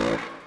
you.